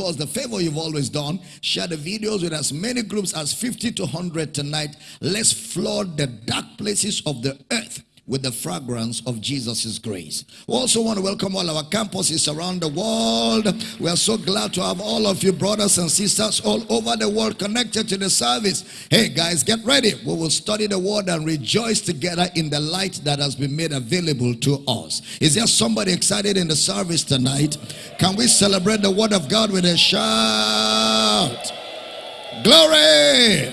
was the favor you've always done. Share the videos with as many groups as 50 to 100 tonight. Let's flood the dark places of the earth with the fragrance of Jesus' grace. We also want to welcome all our campuses around the world. We are so glad to have all of you brothers and sisters all over the world connected to the service. Hey guys, get ready. We will study the word and rejoice together in the light that has been made available to us. Is there somebody excited in the service tonight? Can we celebrate the word of God with a shout? Glory!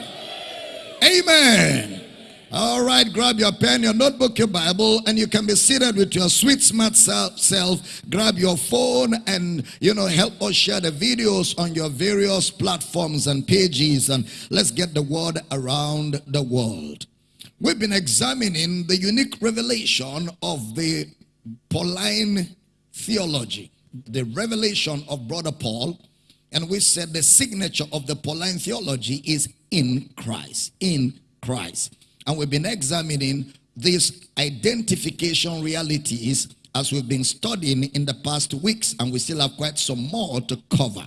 Amen. All right, grab your pen, your notebook, your Bible, and you can be seated with your sweet, smart self. Grab your phone and, you know, help us share the videos on your various platforms and pages, and let's get the word around the world. We've been examining the unique revelation of the Pauline theology, the revelation of Brother Paul, and we said the signature of the Pauline theology is in Christ, in Christ. And we've been examining these identification realities as we've been studying in the past weeks, and we still have quite some more to cover.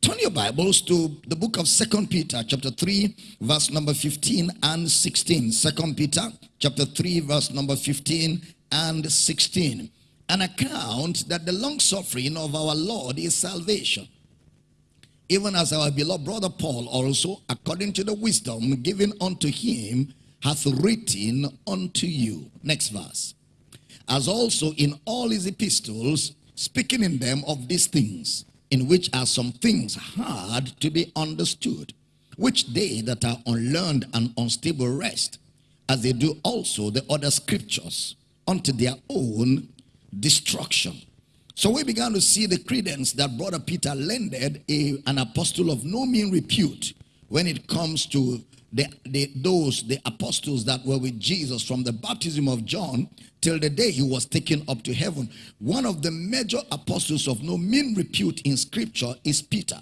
Turn your Bibles to the book of Second Peter, chapter 3, verse number 15 and 16. Second Peter, chapter 3, verse number 15 and 16. An account that the long suffering of our Lord is salvation. Even as our beloved brother Paul also, according to the wisdom given unto him, hath written unto you. Next verse. As also in all his epistles, speaking in them of these things, in which are some things hard to be understood, which they that are unlearned and unstable rest, as they do also the other scriptures, unto their own destruction. So we began to see the credence that Brother Peter lended a, an apostle of no mean repute when it comes to the, the, those, the apostles that were with Jesus from the baptism of John till the day he was taken up to heaven. One of the major apostles of no mean repute in scripture is Peter.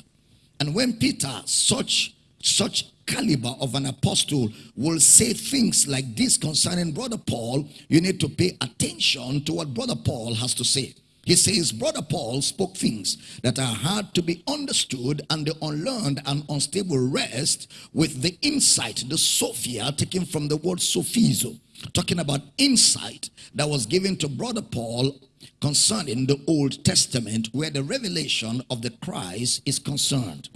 And when Peter, such, such caliber of an apostle, will say things like this concerning Brother Paul, you need to pay attention to what Brother Paul has to say. He says, Brother Paul spoke things that are hard to be understood, and the unlearned and unstable rest with the insight, the Sophia, taken from the word sophizo, talking about insight that was given to Brother Paul concerning the Old Testament, where the revelation of the Christ is concerned.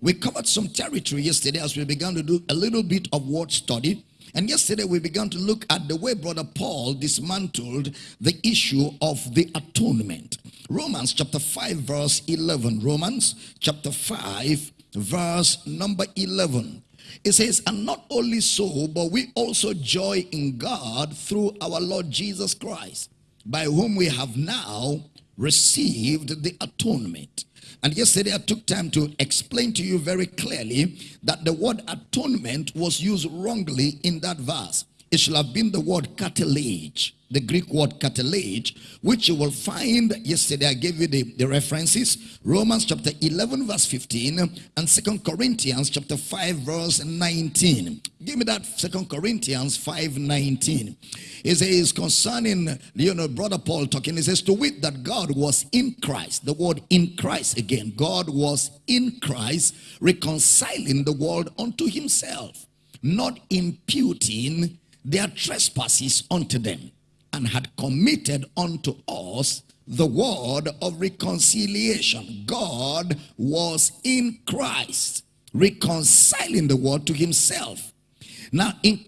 We covered some territory yesterday as we began to do a little bit of word study and yesterday we began to look at the way Brother Paul dismantled the issue of the atonement. Romans chapter 5 verse 11. Romans chapter 5 verse number 11. It says, and not only so, but we also joy in God through our Lord Jesus Christ, by whom we have now received the atonement. And yesterday I took time to explain to you very clearly that the word atonement was used wrongly in that verse. It should have been the word katallage the Greek word katallage, which you will find yesterday. I gave you the, the references Romans chapter 11, verse 15, and Second Corinthians chapter 5, verse 19. Give me that Second Corinthians 5 19. It says concerning you know brother Paul talking, he says to wit that God was in Christ. The word in Christ again. God was in Christ, reconciling the world unto himself, not imputing their trespasses unto them and had committed unto us the word of reconciliation. God was in Christ, reconciling the world to himself. Now, in,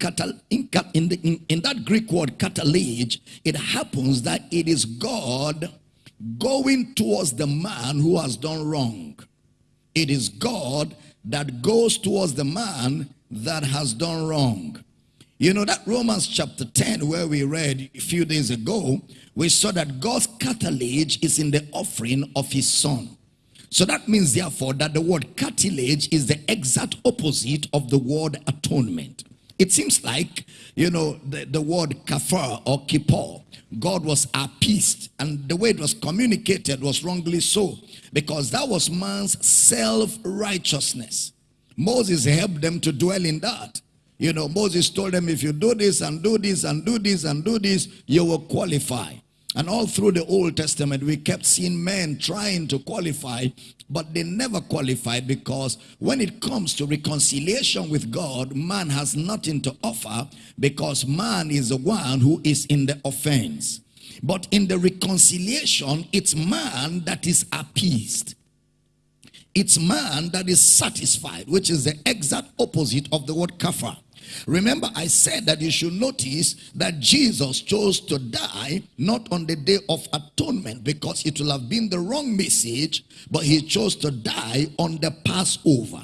in, in, the, in, in that Greek word, katallage, it happens that it is God going towards the man who has done wrong. It is God that goes towards the man that has done wrong. You know that Romans chapter 10 where we read a few days ago, we saw that God's katallage is in the offering of his son. So that means therefore that the word katallage is the exact opposite of the word atonement. It seems like, you know, the, the word kafar or kippur, God was appeased and the way it was communicated was wrongly so because that was man's self-righteousness. Moses helped them to dwell in that. You know, Moses told them, if you do this and do this and do this and do this, you will qualify. And all through the Old Testament, we kept seeing men trying to qualify, but they never qualified because when it comes to reconciliation with God, man has nothing to offer because man is the one who is in the offense. But in the reconciliation, it's man that is appeased. It's man that is satisfied, which is the exact opposite of the word kafar. Remember, I said that you should notice that Jesus chose to die not on the day of atonement because it will have been the wrong message, but he chose to die on the Passover.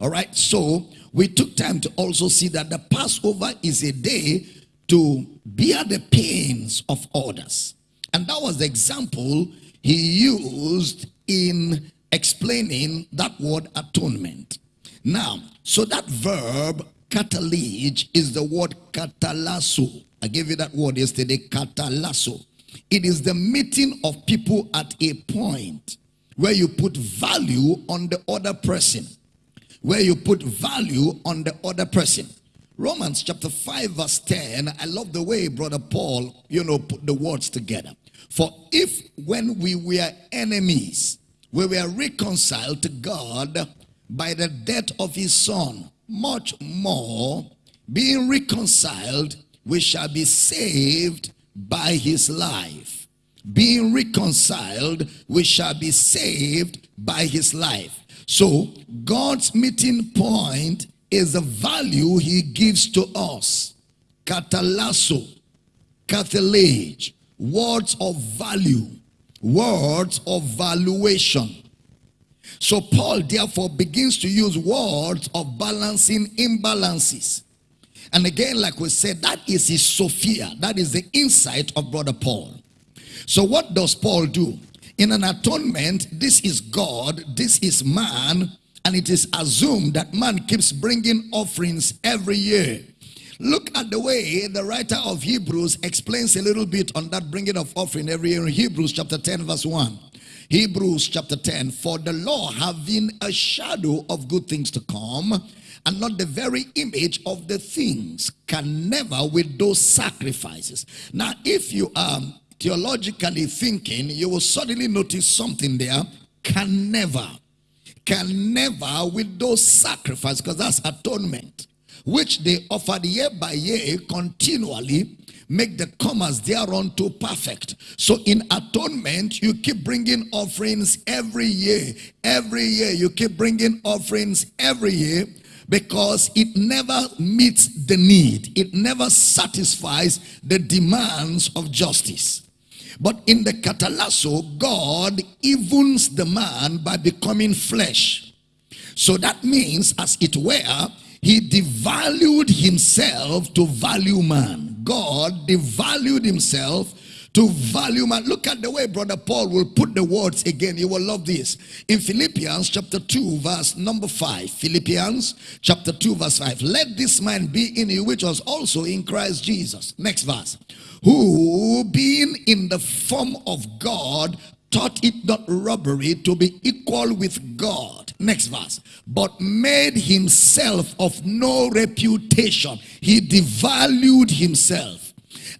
All right, so we took time to also see that the Passover is a day to bear the pains of others. And that was the example he used in explaining that word atonement. Now, so that verb Katallage is the word katallasso. I gave you that word yesterday, katallasso. It is the meeting of people at a point where you put value on the other person. Where you put value on the other person. Romans chapter 5 verse 10, I love the way brother Paul, you know, put the words together. For if when we were enemies, we were reconciled to God by the death of his son, much more being reconciled we shall be saved by his life. Being reconciled we shall be saved by his life. So god's meeting point is the value he gives to us. Katallasso katallage words of value words of valuation so Paul therefore begins to use words of balancing imbalances. And again, like we said, that is his Sophia. That is the insight of Brother Paul. So what does Paul do? In an atonement, this is God, this is man, and it is assumed that man keeps bringing offerings every year. Look at the way the writer of Hebrews explains a little bit on that bringing of offering every year in Hebrews chapter 10 verse 1. Hebrews chapter 10, for the law having a shadow of good things to come, and not the very image of the things, can never with those sacrifices. Now, if you are theologically thinking, you will suddenly notice something there, can never. Can never with those sacrifices, because that's atonement, which they offered year by year continually make the comers thereunto perfect. So in atonement, you keep bringing offerings every year. Every year, you keep bringing offerings every year because it never meets the need. It never satisfies the demands of justice. But in the katallasso, God evens the man by becoming flesh. So that means, as it were, he devalued himself to value man. God devalued himself to value man. Look at the way Brother Paul will put the words again. You will love this. In Philippians chapter 2 verse number 5. Philippians chapter 2 verse 5. Let this man be in you which was also in Christ Jesus. Next verse. Who being in the form of God thought it not robbery to be equal with God. Next verse. But made himself of no reputation. He devalued himself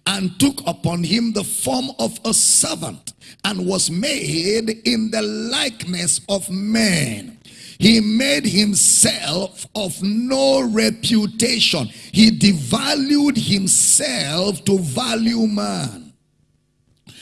and took upon him the form of a servant and was made in the likeness of man. He made himself of no reputation. He devalued himself to value man.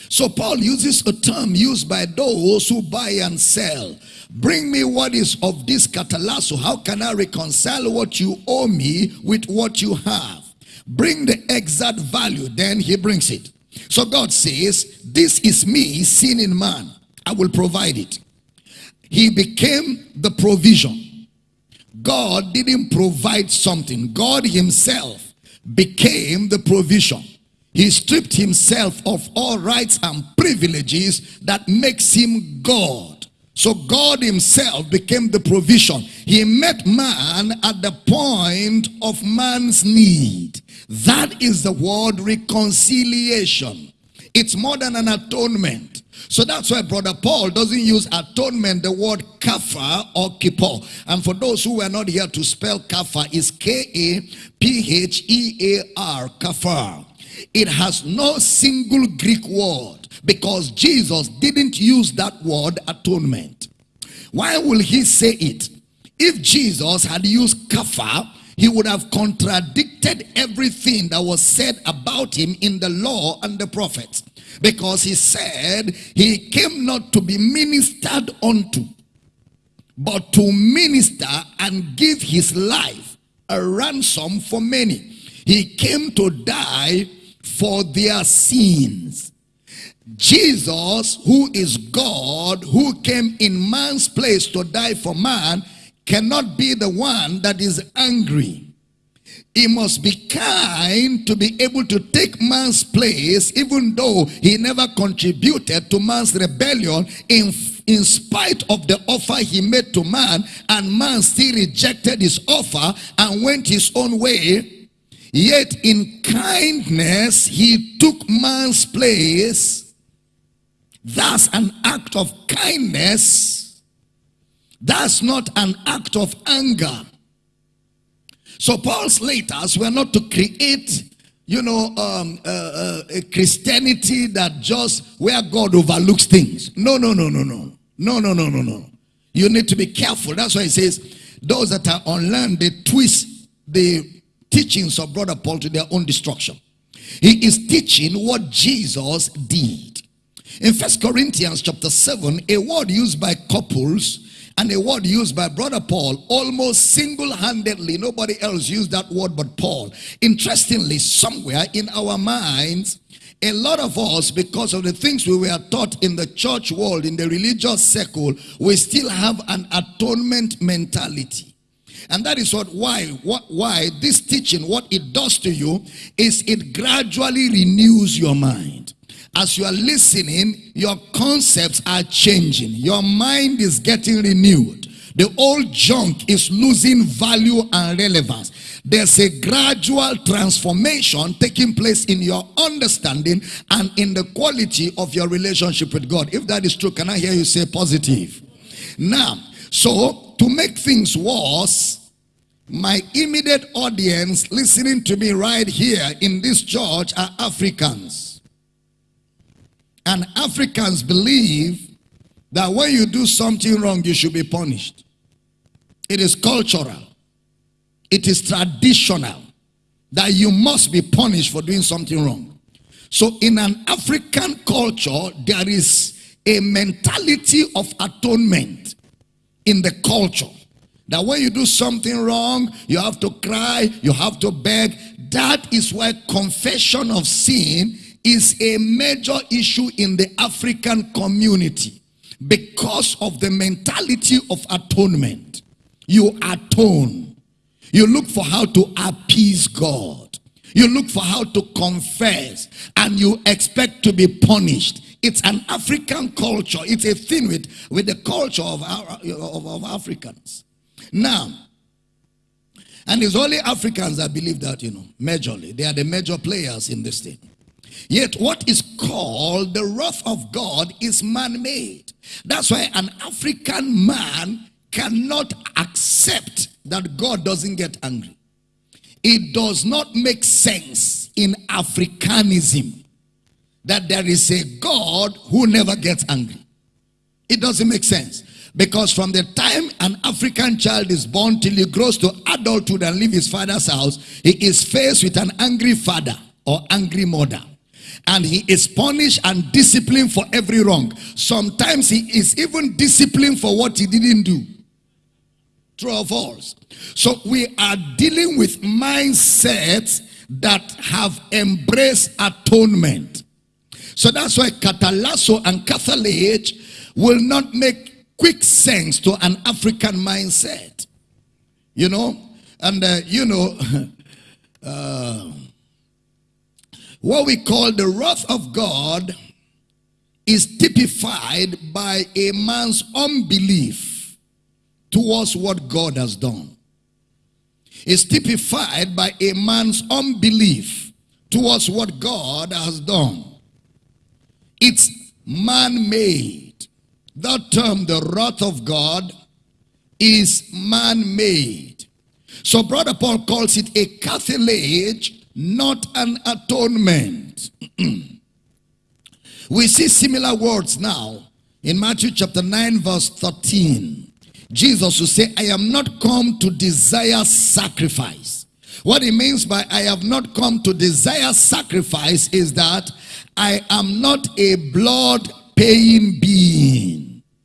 So Paul uses a term used by those who buy and sell. Bring me what is of this katallasso. How can I reconcile what you owe me with what you have? Bring the exact value. Then he brings it. So God says, this is me seen in man. I will provide it. He became the provision. God didn't provide something. God himself became the provision. He stripped himself of all rights and privileges that makes him God. So God himself became the provision. He met man at the point of man's need. That is the word reconciliation. It's more than an atonement. So that's why Brother Paul doesn't use atonement, the word kafar or kippur. And for those who were not here to spell kafar, is K-A-P-H-E-A-R, kafar. It has no single Greek word because Jesus didn't use that word atonement. Why will he say it? If Jesus had used kafar, he would have contradicted everything that was said about him in the law and the prophets. Because he said he came not to be ministered unto, but to minister and give his life a ransom for many. He came to die for their sins. Jesus, who is God, who came in man's place to die for man, cannot be the one that is angry. He must be kind to be able to take man's place even though he never contributed to man's rebellion in, in spite of the offer he made to man and man still rejected his offer and went his own way. Yet in kindness he took man's place. That's an act of kindness that's not an act of anger. So Paul's letters were not to create, you know, um, uh, uh, a Christianity that just where God overlooks things. No, no, no, no, no. No, no, no, no, no. You need to be careful. That's why he says, those that are unlearned, they twist the teachings of Brother Paul to their own destruction. He is teaching what Jesus did. In First Corinthians chapter 7, a word used by couples and a word used by brother Paul almost single-handedly nobody else used that word but Paul interestingly somewhere in our minds a lot of us because of the things we were taught in the church world in the religious circle we still have an atonement mentality and that is what why what why this teaching what it does to you is it gradually renews your mind as you are listening, your concepts are changing. Your mind is getting renewed. The old junk is losing value and relevance. There's a gradual transformation taking place in your understanding and in the quality of your relationship with God. If that is true, can I hear you say positive? Now, so to make things worse, my immediate audience listening to me right here in this church are Africans. And Africans believe that when you do something wrong, you should be punished. It is cultural. It is traditional that you must be punished for doing something wrong. So in an African culture, there is a mentality of atonement in the culture. That when you do something wrong, you have to cry, you have to beg. That is why confession of sin is a major issue in the African community because of the mentality of atonement. You atone. You look for how to appease God. You look for how to confess and you expect to be punished. It's an African culture. It's a thing with, with the culture of, our, of, of Africans. Now, and it's only Africans that believe that, you know, majorly. They are the major players in this thing. Yet what is called the wrath of God is man-made. That's why an African man cannot accept that God doesn't get angry. It does not make sense in Africanism that there is a God who never gets angry. It doesn't make sense. Because from the time an African child is born till he grows to adulthood and leave his father's house, he is faced with an angry father or angry mother and he is punished and disciplined for every wrong. Sometimes he is even disciplined for what he didn't do. True or false? So we are dealing with mindsets that have embraced atonement. So that's why Katallasso and Catholic will not make quick sense to an African mindset. You know? And, uh, you know, uh, what we call the wrath of God is typified by a man's unbelief towards what God has done. It's typified by a man's unbelief towards what God has done. It's man-made. That term, the wrath of God, is man-made. So Brother Paul calls it a katallage not an atonement. we see similar words now in Matthew chapter 9 verse 13. Jesus will say, I am not come to desire sacrifice. What he means by I have not come to desire sacrifice is that I am not a blood paying being.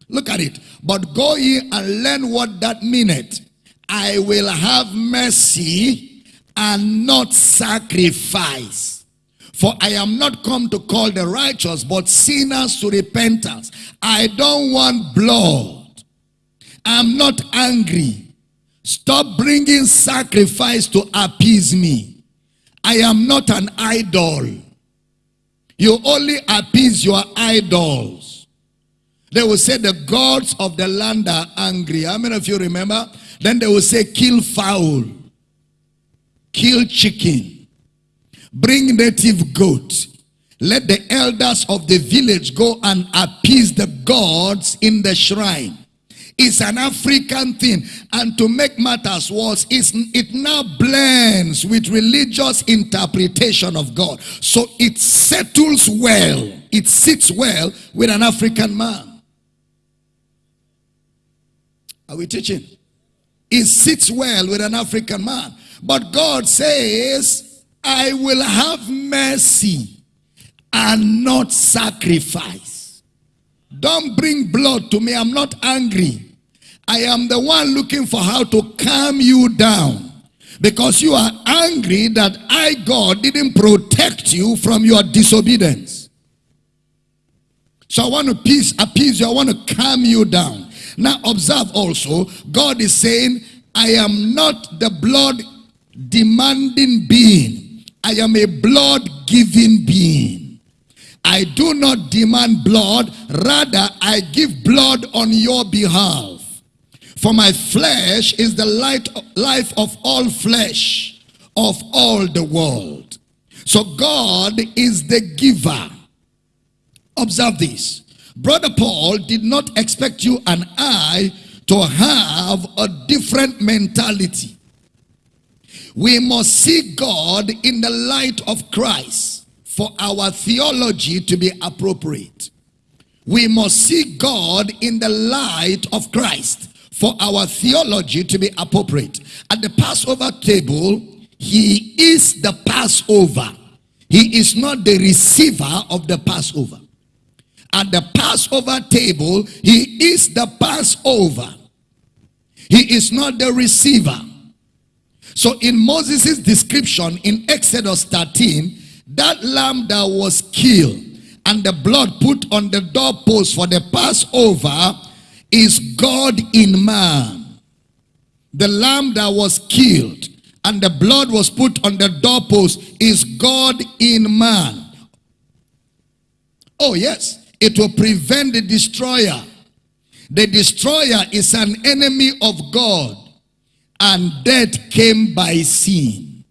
Look at it. But go ye and learn what that meaneth. I will have mercy and not sacrifice. For I am not come to call the righteous, but sinners to repentance. I don't want blood. I'm not angry. Stop bringing sacrifice to appease me. I am not an idol. You only appease your idols. They will say the gods of the land are angry. How many of you remember? Then they will say kill fowl, kill chicken, bring native goat. Let the elders of the village go and appease the gods in the shrine. It's an African thing. And to make matters worse, it now blends with religious interpretation of God. So it settles well. It sits well with an African man. Are we teaching? It sits well with an African man. But God says, I will have mercy and not sacrifice. Don't bring blood to me. I'm not angry. I am the one looking for how to calm you down. Because you are angry that I, God, didn't protect you from your disobedience. So I want to peace, appease you. I want to calm you down. Now observe also, God is saying, I am not the blood demanding being. I am a blood giving being. I do not demand blood. Rather, I give blood on your behalf. For my flesh is the light, life of all flesh, of all the world. So God is the giver. Observe this. Brother Paul did not expect you and I to have a different mentality. We must see God in the light of Christ for our theology to be appropriate. We must see God in the light of Christ for our theology to be appropriate. At the Passover table, he is the Passover. He is not the receiver of the Passover. At the Passover table, he is the Passover. He is not the receiver. So in Moses' description in Exodus 13, that lamb that was killed and the blood put on the doorpost for the Passover is God in man. The lamb that was killed and the blood was put on the doorpost is God in man. Oh yes, it will prevent the destroyer. The destroyer is an enemy of God and death came by sin.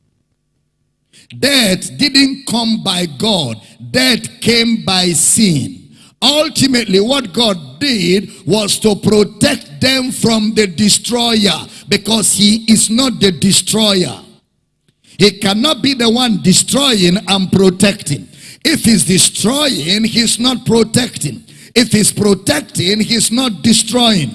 Death didn't come by God. Death came by sin. Ultimately, what God did was to protect them from the destroyer because he is not the destroyer. He cannot be the one destroying and protecting. If he's destroying, he's not protecting. If he's protecting, he's not destroying.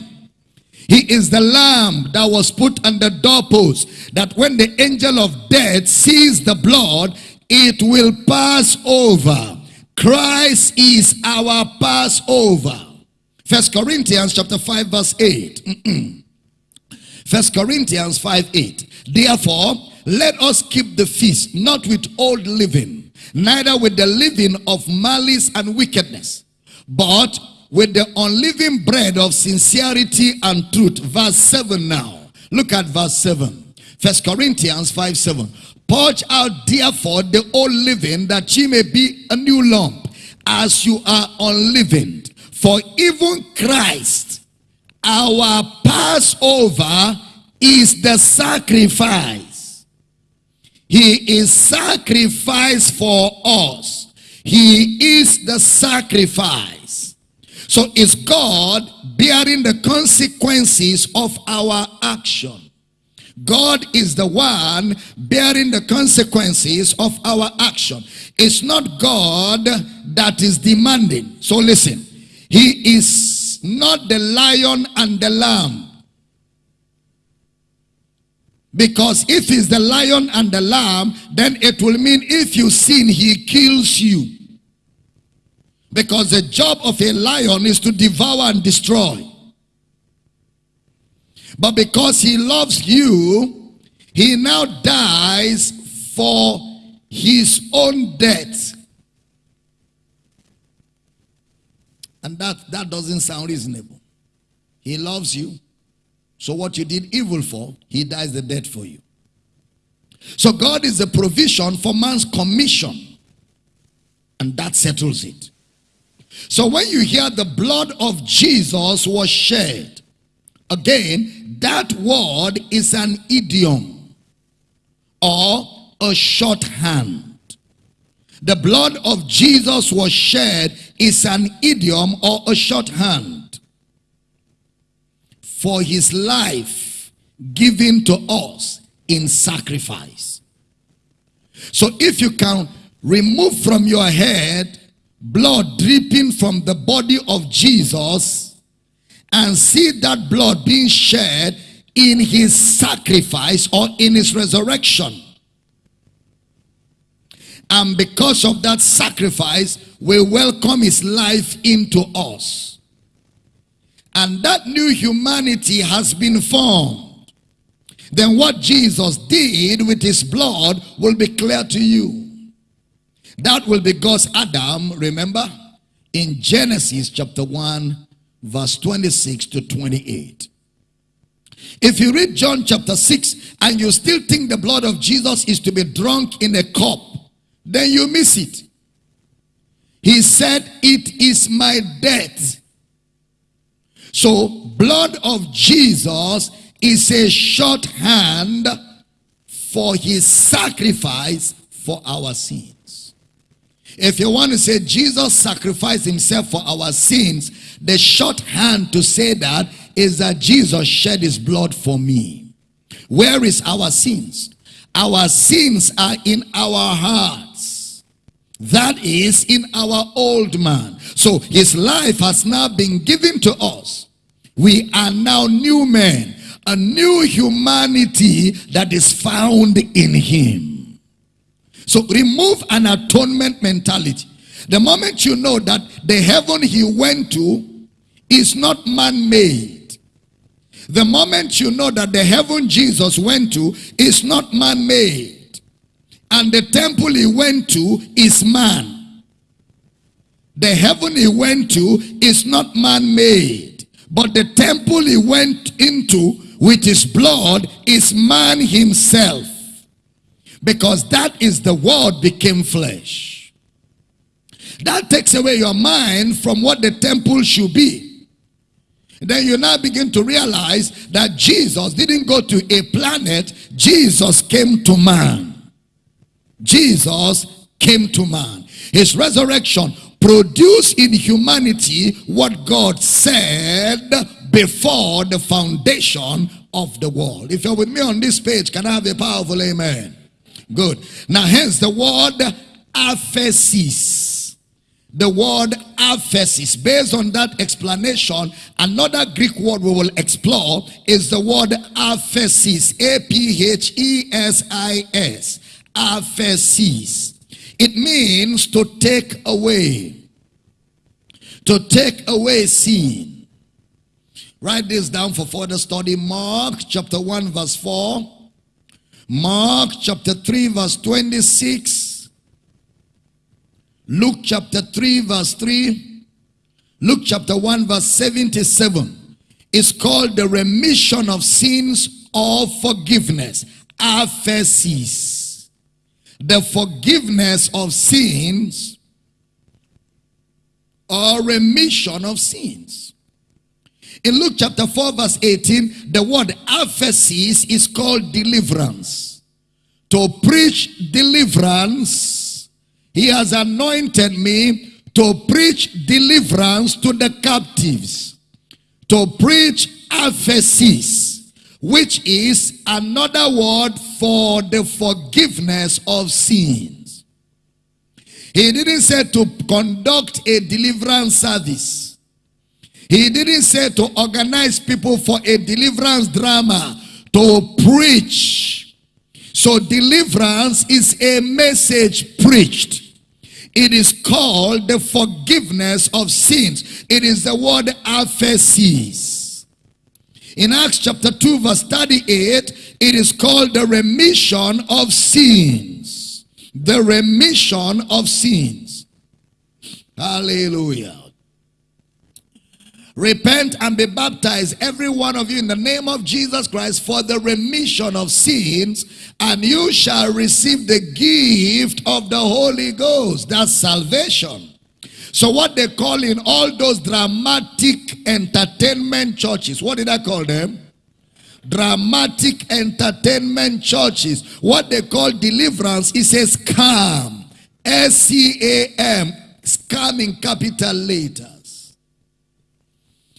He is the lamb that was put on the doorpost that when the angel of death sees the blood, it will pass over. Christ is our Passover. First Corinthians chapter 5 verse 8. First Corinthians 5 8. Therefore, let us keep the feast, not with old living, neither with the living of malice and wickedness, but with the unleavened bread of sincerity and truth. Verse 7 now. Look at verse 7. First Corinthians 5 7. Purge out therefore the old living that ye may be a new lump as you are unleavened. For even Christ, our Passover, is the sacrifice. He is sacrifice for us. He is the sacrifice. So is God bearing the consequences of our action. God is the one bearing the consequences of our action. It's not God that is demanding. So listen, He is not the lion and the lamb. Because if he's the lion and the lamb, then it will mean if you sin, he kills you. Because the job of a lion is to devour and destroy. But because he loves you, he now dies for his own death. And that, that doesn't sound reasonable. He loves you. So what you did evil for, he dies the death for you. So God is the provision for man's commission. And that settles it. So when you hear the blood of Jesus was shed, again, that word is an idiom or a shorthand. The blood of Jesus was shed is an idiom or a shorthand for his life given to us in sacrifice. So if you can remove from your head blood dripping from the body of Jesus and see that blood being shed in his sacrifice or in his resurrection. And because of that sacrifice, we welcome his life into us. And that new humanity has been formed. Then what Jesus did with his blood will be clear to you. That will be God's Adam, remember? In Genesis chapter 1, verse 26 to 28. If you read John chapter 6 and you still think the blood of Jesus is to be drunk in a cup, then you miss it. He said, it is my death. So blood of Jesus is a shorthand for his sacrifice for our sins. If you want to say Jesus sacrificed himself for our sins, the shorthand to say that is that Jesus shed his blood for me. Where is our sins? Our sins are in our hearts. That is in our old man. So his life has now been given to us. We are now new men, a new humanity that is found in him. So remove an atonement mentality. The moment you know that the heaven he went to is not man-made. The moment you know that the heaven Jesus went to is not man-made. And the temple he went to is man. The heaven he went to is not man-made. But the temple he went into with his blood is man himself. Because that is the word became flesh. That takes away your mind from what the temple should be. Then you now begin to realize that Jesus didn't go to a planet. Jesus came to man. Jesus came to man. His resurrection produced in humanity what God said before the foundation of the world. If you're with me on this page, can I have a powerful amen? Good. Now, hence the word aphesis. The word aphesis. Based on that explanation, another Greek word we will explore is the word aphesis. A-P-H-E-S-I-S. Aphesis. It means to take away. To take away sin. Write this down for further study. Mark chapter 1 verse 4. Mark chapter 3 verse 26. Luke chapter 3 verse 3. Luke chapter 1 verse 77 is called the remission of sins or forgiveness. Aphesis. The forgiveness of sins or remission of sins. In Luke chapter 4 verse 18, the word aphesis is called deliverance. To preach deliverance, he has anointed me to preach deliverance to the captives. To preach aphesis, which is another word for the forgiveness of sins. He didn't say to conduct a deliverance service. He didn't say to organize people for a deliverance drama, to preach. So deliverance is a message preached. It is called the forgiveness of sins. It is the word aphesis. In Acts chapter 2 verse 38, it is called the remission of sins. The remission of sins. Hallelujah. Repent and be baptized, every one of you, in the name of Jesus Christ for the remission of sins, and you shall receive the gift of the Holy Ghost. That's salvation. So what they call in all those dramatic entertainment churches, what did I call them? Dramatic entertainment churches. What they call deliverance is a scam. S-C-A-M. Scam in capital letters.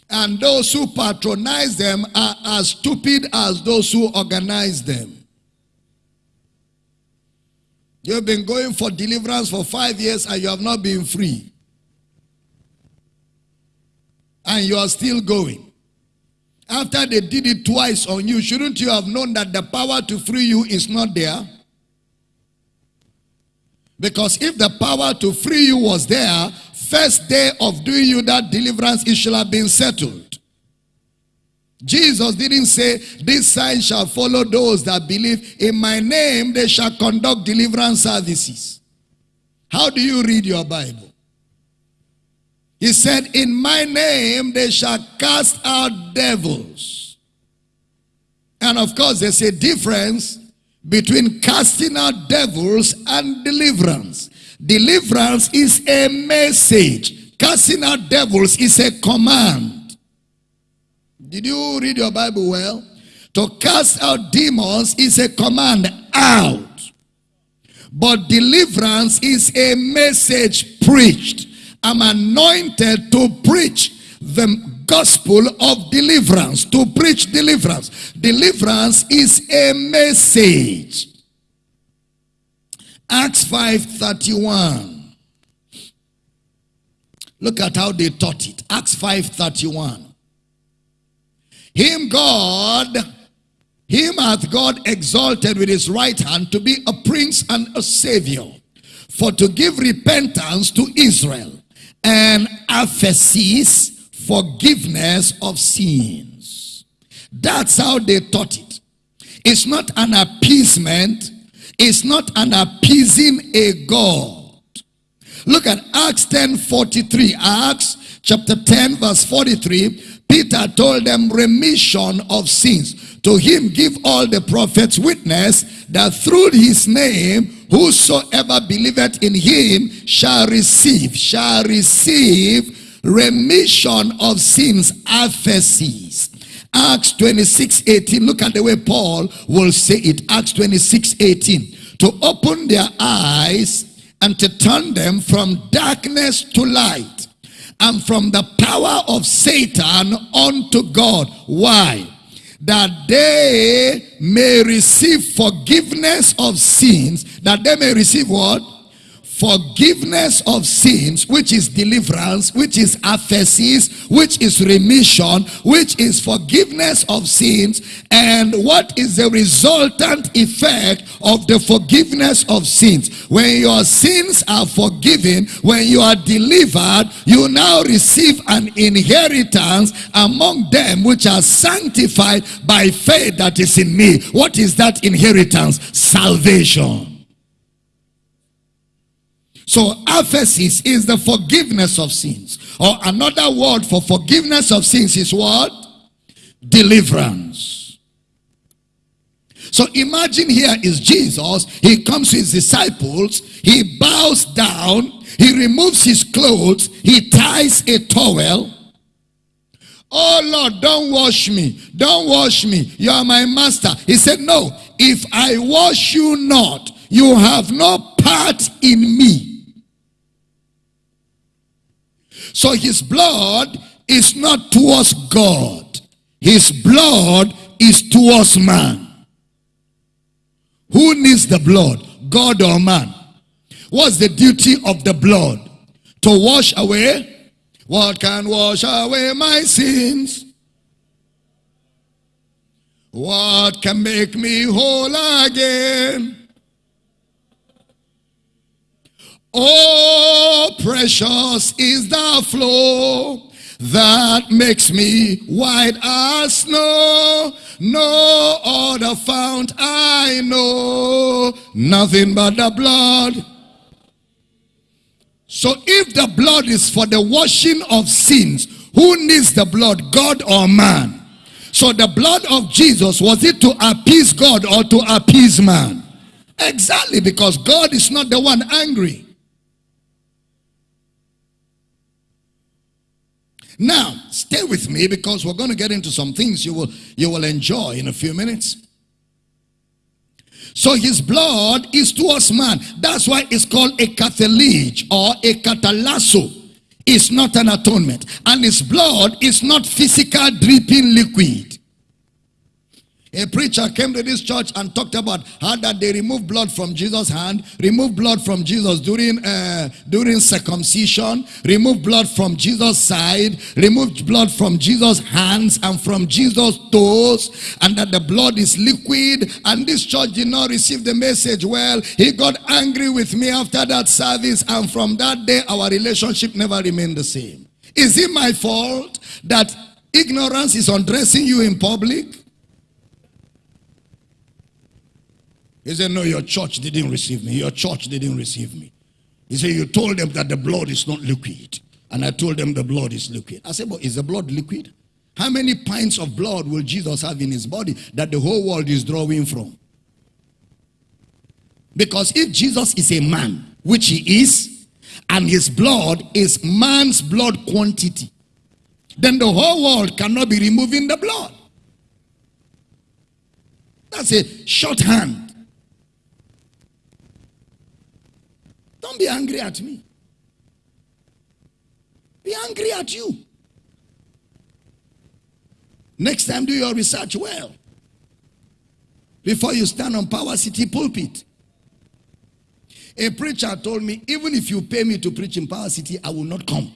and those who patronize them are as stupid as those who organize them. You've been going for deliverance for five years and you have not been free. And you are still going. After they did it twice on you, shouldn't you have known that the power to free you is not there? Because if the power to free you was there, first day of doing you that deliverance, it should have been settled. Jesus didn't say, this sign shall follow those that believe. In my name, they shall conduct deliverance services. How do you read your Bible? He said, in my name, they shall cast out devils. And of course, there's a difference between casting out devils and deliverance. Deliverance is a message. Casting out devils is a command. Did you read your Bible well? To cast out demons is a command out. But deliverance is a message preached. I'm anointed to preach the gospel of deliverance, to preach deliverance. Deliverance is a message. Acts 5.31. Look at how they taught it. Acts 5.31. Him God, him hath God exalted with his right hand to be a prince and a savior, for to give repentance to Israel, and aphesis, forgiveness of sins. That's how they taught it. It's not an appeasement It's not an appeasing a God. Look at Acts 10 43. Acts chapter 10 verse 43. Peter told them remission of sins. To him give all the prophets witness that through his name whosoever believeth in him shall receive, shall receive remission of sins, aphesis. Acts 26, 18. Look at the way Paul will say it. Acts 26, 18. To open their eyes and to turn them from darkness to light and from the power of Satan unto God. Why? That they may receive forgiveness of sins. That they may receive what? Forgiveness of sins, which is deliverance, which is aphesis, which is remission, which is forgiveness of sins, and what is the resultant effect of the forgiveness of sins. When your sins are forgiven, when you are delivered, you now receive an inheritance among them which are sanctified by faith that is in me. What is that inheritance? Salvation. So aphesis is the forgiveness of sins. Or another word for forgiveness of sins is what? Deliverance. So imagine here is Jesus. He comes to his disciples. He bows down. He removes his clothes. He ties a towel. Oh Lord, don't wash me. Don't wash me. You are my master. He said, no. If I wash you not, you have no part in me. So his blood is not towards God. His blood is towards man. Who needs the blood? God or man? What's the duty of the blood? To wash away? What can wash away my sins? What can make me whole again? Oh, precious is the flow that makes me white as snow. No other fount I know, nothing but the blood. So if the blood is for the washing of sins, who needs the blood, God or man? So the blood of Jesus, was it to appease God or to appease man? Exactly, because God is not the one angry. Now, stay with me because we're going to get into some things you will, you will enjoy in a few minutes. So his blood is towards man. That's why it's called a katallage or a katallasso. It's not an atonement. And his blood is not physical dripping liquid. A preacher came to this church and talked about how that they remove blood from Jesus' hand, remove blood from Jesus during uh, during circumcision, remove blood from Jesus' side, remove blood from Jesus' hands and from Jesus' toes, and that the blood is liquid. And this church did not receive the message well. He got angry with me after that service, and from that day, our relationship never remained the same. Is it my fault that ignorance is undressing you in public? He said, no, your church didn't receive me. Your church didn't receive me. He said, you told them that the blood is not liquid. And I told them the blood is liquid. I said, but is the blood liquid? How many pints of blood will Jesus have in his body that the whole world is drawing from? Because if Jesus is a man, which he is, and his blood is man's blood quantity, then the whole world cannot be removing the blood. That's a shorthand Don't be angry at me. Be angry at you. Next time, do your research well. Before you stand on Power City pulpit. A preacher told me, even if you pay me to preach in Power City, I will not come.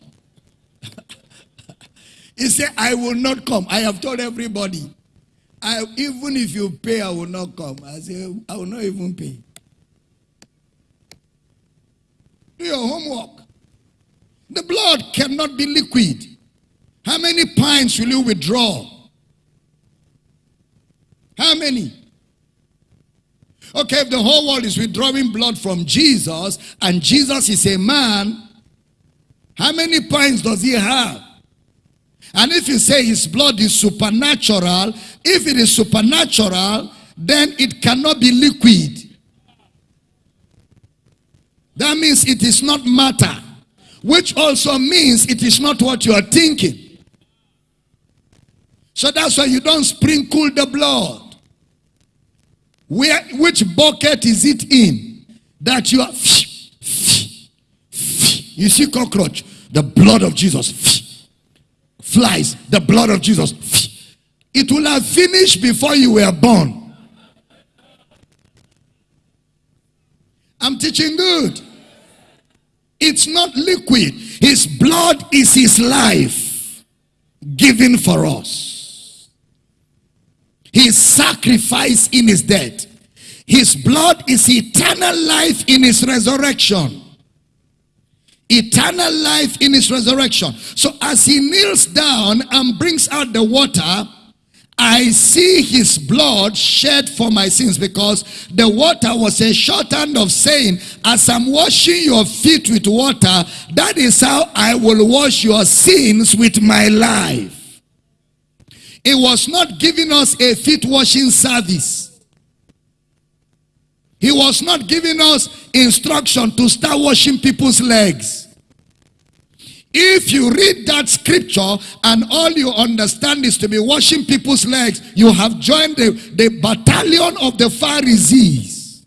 he said, I will not come. I have told everybody, I, even if you pay, I will not come. I said, I will not even pay. Your homework. The blood cannot be liquid. How many pints will you withdraw? How many? Okay, if the whole world is withdrawing blood from Jesus and Jesus is a man, how many pints does he have? And if you say his blood is supernatural, if it is supernatural, then it cannot be liquid. That means it is not matter, which also means it is not what you are thinking. So that's why you don't sprinkle the blood. Where, which bucket is it in? That you are, you see cockroach, the blood of Jesus, flies, the blood of Jesus. It will have finished before you were born. I'm teaching good. It's not liquid. His blood is his life given for us. His sacrifice in his death. His blood is eternal life in his resurrection. Eternal life in his resurrection. So as he kneels down and brings out the water, I see his blood shed for my sins because the water was a shorthand of saying, as I'm washing your feet with water, that is how I will wash your sins with my life. It was not giving us a feet washing service. He was not giving us instruction to start washing people's legs. If you read that scripture and all you understand is to be washing people's legs, you have joined the, the battalion of the Pharisees.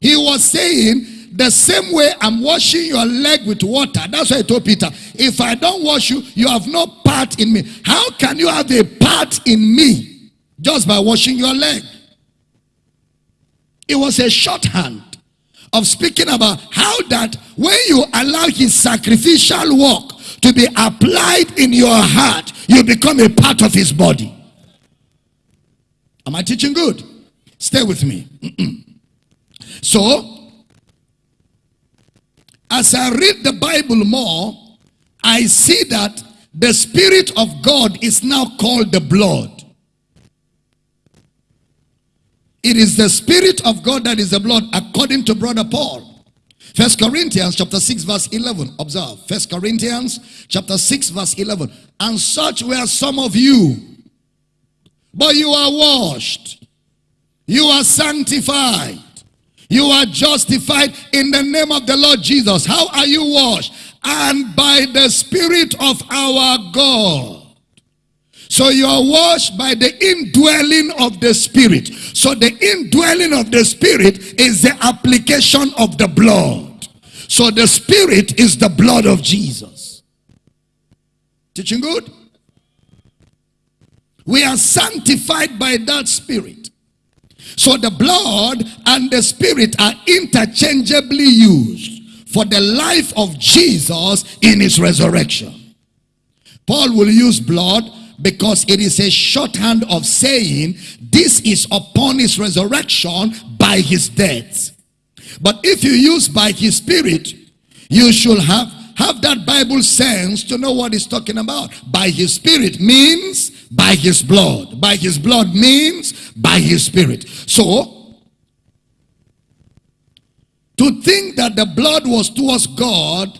He was saying The same way I'm washing your leg with water. That's why I told Peter, if I don't wash you, you have no part in me. How can you have a part in me just by washing your leg? It was a shorthand of speaking about how that when you allow his sacrificial work to be applied in your heart, you become a part of his body. Am I teaching good? Stay with me. so, as I read the Bible more, I see that the Spirit of God is now called the blood. It is the Spirit of God that is the blood according to Brother Paul. First Corinthians chapter 6 verse 11. Observe. First Corinthians chapter 6 verse 11. And such were some of you. But you are washed. You are sanctified. You are justified in the name of the Lord Jesus. How are you washed? And by the Spirit of our God. So you are washed by the indwelling of the Spirit. So the indwelling of the Spirit is the application of the blood. So the Spirit is the blood of Jesus. Teaching good? We are sanctified by that Spirit. So the blood and the Spirit are interchangeably used for the life of Jesus in his resurrection. Paul will use blood because it is a shorthand of saying this is upon his resurrection by his death. But if you use by his spirit, you should have have that Bible sense to know what he's talking about. By his spirit means by his blood. By his blood means by his spirit. So, to think that the blood was towards God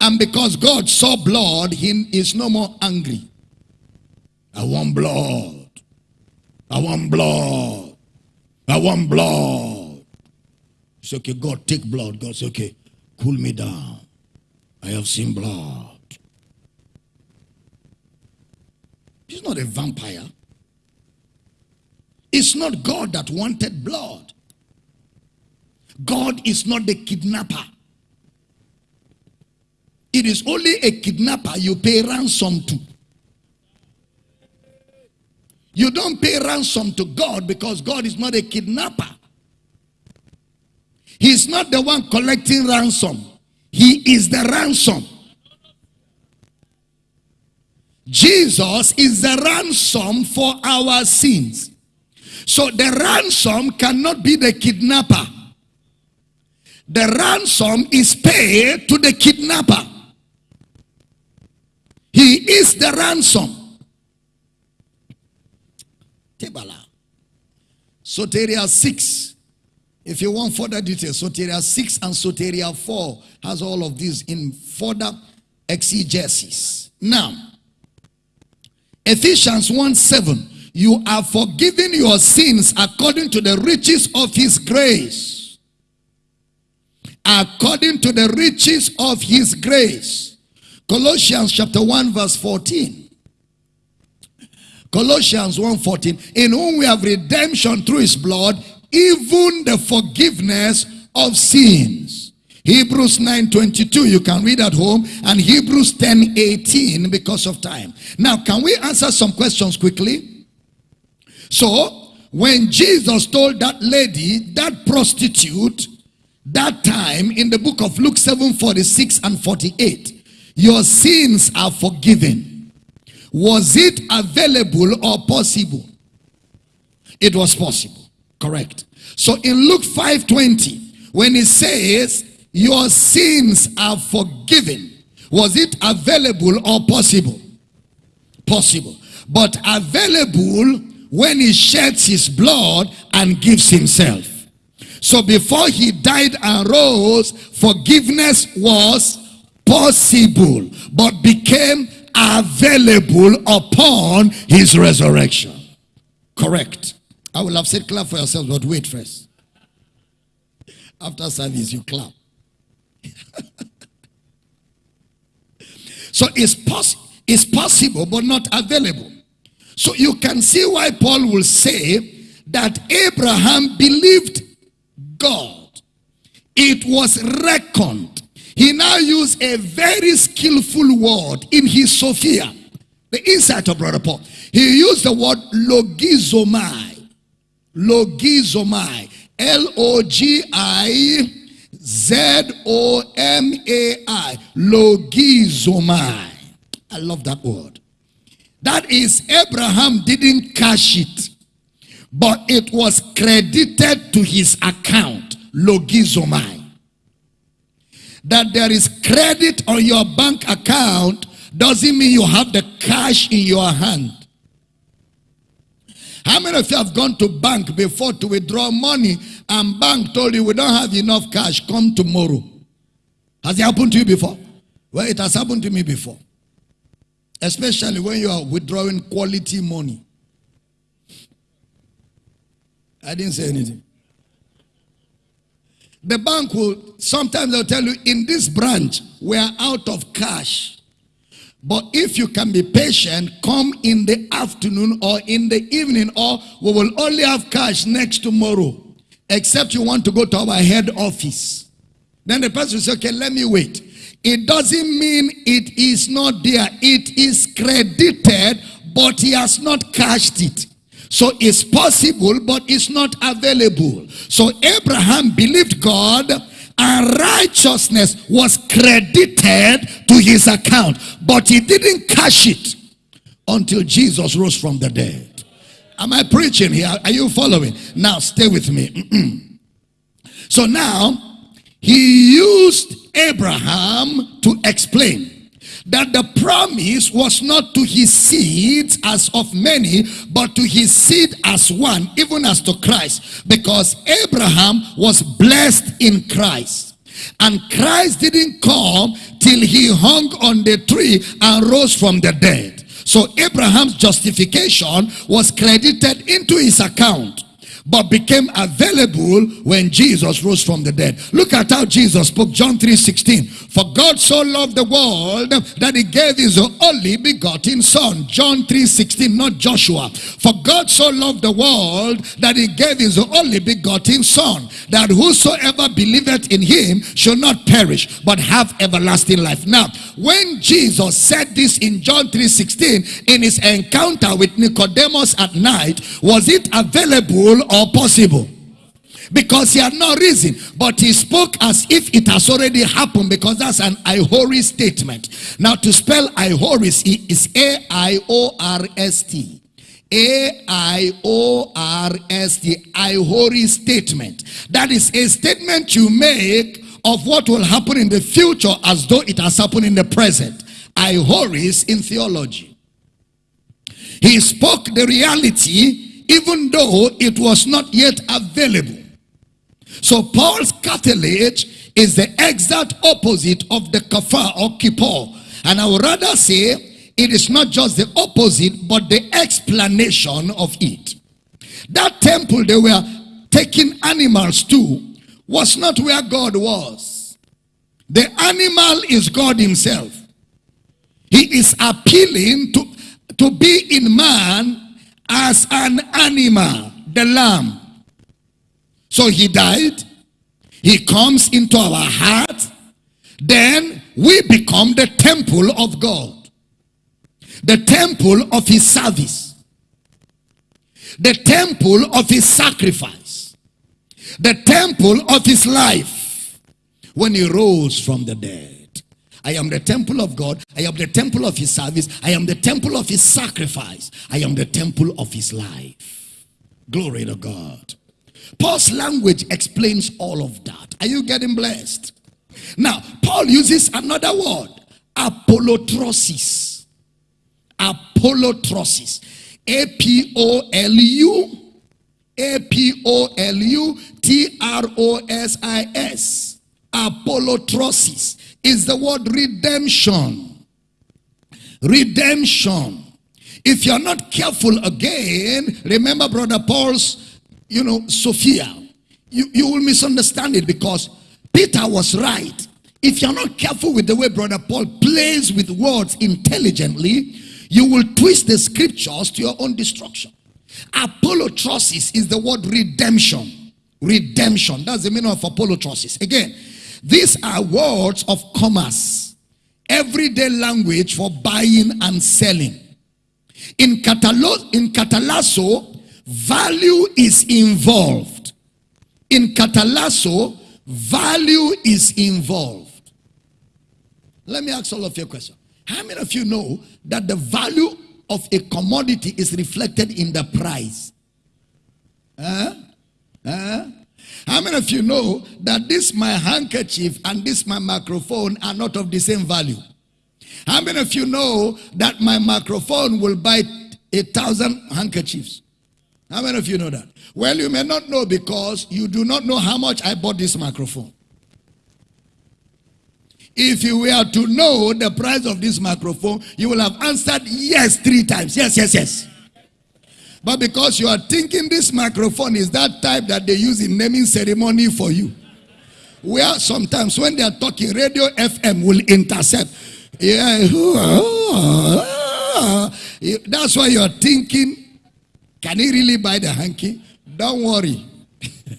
and because God saw blood, he is no more angry. I want blood. I want blood. I want blood. It's okay, God, take blood. God okay, cool me down. I have seen blood. He's not a vampire. It's not God that wanted blood. God is not the kidnapper. It is only a kidnapper you pay ransom to. You don't pay ransom to God because God is not a kidnapper. He's not the one collecting ransom. He is the ransom. Jesus is the ransom for our sins. So the ransom cannot be the kidnapper. The ransom is paid to the kidnapper. He is the ransom. Tebala. Soteria 6. If you want further details, Soteria 6 and Soteria 4 has all of these in further exegesis. Now, Ephesians 1 7. You are forgiven your sins according to the riches of his grace. According to the riches of his grace. Colossians chapter 1 verse 14. Colossians 1.14, in whom we have redemption through his blood, even the forgiveness of sins. Hebrews 9.22, you can read at home, and Hebrews 10.18 because of time. Now, can we answer some questions quickly? So, when Jesus told that lady, that prostitute, that time in the book of Luke 7, 46 and 48, your sins are forgiven. Was it available or possible? It was possible. Correct. So in Luke 5:20, when it says, Your sins are forgiven, was it available or possible? Possible. But available when he sheds his blood and gives himself. So before he died and rose, forgiveness was possible, but became available upon his resurrection. Correct. I will have said clap for yourselves, but wait first. After service, you clap. so it's, poss it's possible, but not available. So you can see why Paul will say that Abraham believed God. it was reckoned. He now used a very skillful word in his Sophia, the insight of Brother Paul. He used the word logizomai. Logizomai. L O G I Z O M A I. Logizomai. I love that word. That is, Abraham didn't cash it, but it was credited to his account. Logizomai. That there is credit on your bank account doesn't mean you have the cash in your hand. How many of you have gone to bank before to withdraw money and bank told you we don't have enough cash, come tomorrow? Has it happened to you before? Well, it has happened to me before. Especially when you are withdrawing quality money. I didn't say anything. The bank will, sometimes they'll tell you, in this branch, we are out of cash. But if you can be patient, come in the afternoon or in the evening, or we will only have cash next tomorrow, except you want to go to our head office. Then the person will say, okay, let me wait. It doesn't mean it is not there. It is credited, but he has not cashed it. So it's possible, but it's not available. So Abraham believed God and righteousness was credited to his account. But he didn't cash it until Jesus rose from the dead. Am I preaching here? Are you following? Now stay with me. so now he used Abraham to explain that the promise was not to his seed as of many, but to his seed as one, even as to Christ. Because Abraham was blessed in Christ. And Christ didn't come till he hung on the tree and rose from the dead. So Abraham's justification was credited into his account but became available when Jesus rose from the dead. Look at how Jesus spoke, John 3 16. For God so loved the world that he gave his only begotten Son. John 3 16, not Joshua. For God so loved the world that he gave his only begotten Son, that whosoever believeth in him shall not perish, but have everlasting life. Now, when Jesus said this in John 3 16, in his encounter with Nicodemus at night, was it available or possible. Because he had no reason but he spoke as if it has already happened because that's an aorist statement. Now to spell aorist is a-i-o-r-s-t a-i-o-r-s-t aorist statement. That is a statement you make of what will happen in the future as though it has happened in the present. Aorist in theology. He spoke the reality even though it was not yet available. So Paul's katallage is the exact opposite of the kafar or kippur. And I would rather say it is not just the opposite, but the explanation of it. That temple they were taking animals to was not where God was. The animal is God himself. He is appealing to, to be in man as an animal, the lamb. So he died. He comes into our heart. Then we become the temple of God. The temple of his service. The temple of his sacrifice. The temple of his life. When he rose from the dead. I am the temple of God. I am the temple of his service. I am the temple of his sacrifice. I am the temple of his life. Glory to God. Paul's language explains all of that. Are you getting blessed? Now, Paul uses another word, apolutrosis. Apolutrosis. A-P-O-L-U A-P-O-L-U-T-R-O-S-I-S. Apolutrosis is the word redemption. Redemption. If you're not careful again, remember brother Paul's, you know, Sophia. You, you will misunderstand it because Peter was right. If you're not careful with the way brother Paul plays with words intelligently, you will twist the scriptures to your own destruction. Apolutrosis is the word redemption. redemption. That's the meaning of apolutrosis. Again, these are words of commerce, everyday language for buying and selling. In, Catalo- in Katallasso, value is involved. In Katallasso, value is involved. Let me ask all of you a question. How many of you know that the value of a commodity is reflected in the price? Huh? Huh? Many of you know that this my handkerchief and this my microphone are not of the same value? How many of you know that my microphone will buy a thousand handkerchiefs? How many of you know that? Well, you may not know because you do not know how much I bought this microphone. If you were to know the price of this microphone, you will have answered yes three times. Yes, yes, yes. But because you are thinking this microphone is that type that they use in naming ceremony for you. Where sometimes when they are talking, radio FM will intercept. Yeah. That's why you are thinking, can he really buy the hanky? Don't worry.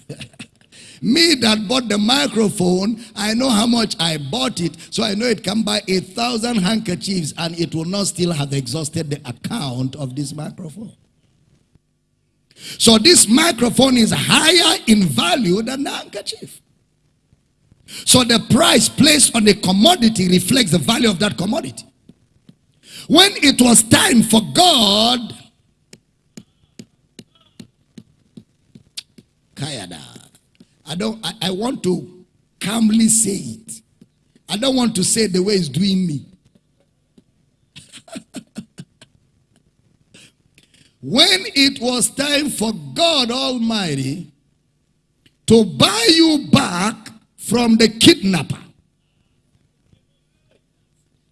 Me that bought the microphone, I know how much I bought it, so I know it can buy a thousand handkerchiefs and it will not still have exhausted the account of this microphone. So this microphone is higher in value than the handkerchief. So the price placed on the commodity reflects the value of that commodity. When it was time for God, Kayada, I don't I, I want to calmly say it. I don't want to say the way it's doing me. when it was time for God Almighty to buy you back from the kidnapper,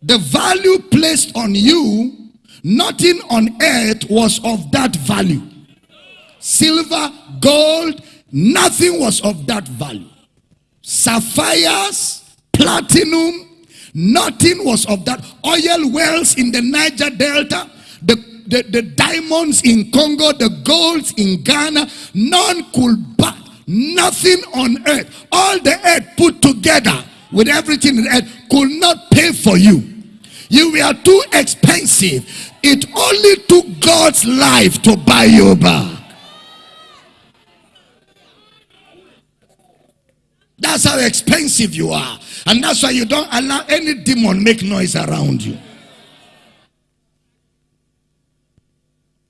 the value placed on you, nothing on earth was of that value. Silver, gold, nothing was of that value. Sapphires, platinum, nothing was of that. Oil wells in the Niger Delta, the the, diamonds in Congo, the golds in Ghana, none could buy nothing on earth. All the earth put together with everything in earth could not pay for you. You were too expensive. It only took God's life to buy you back. That's how expensive you are. And that's why you don't allow any demon make noise around you.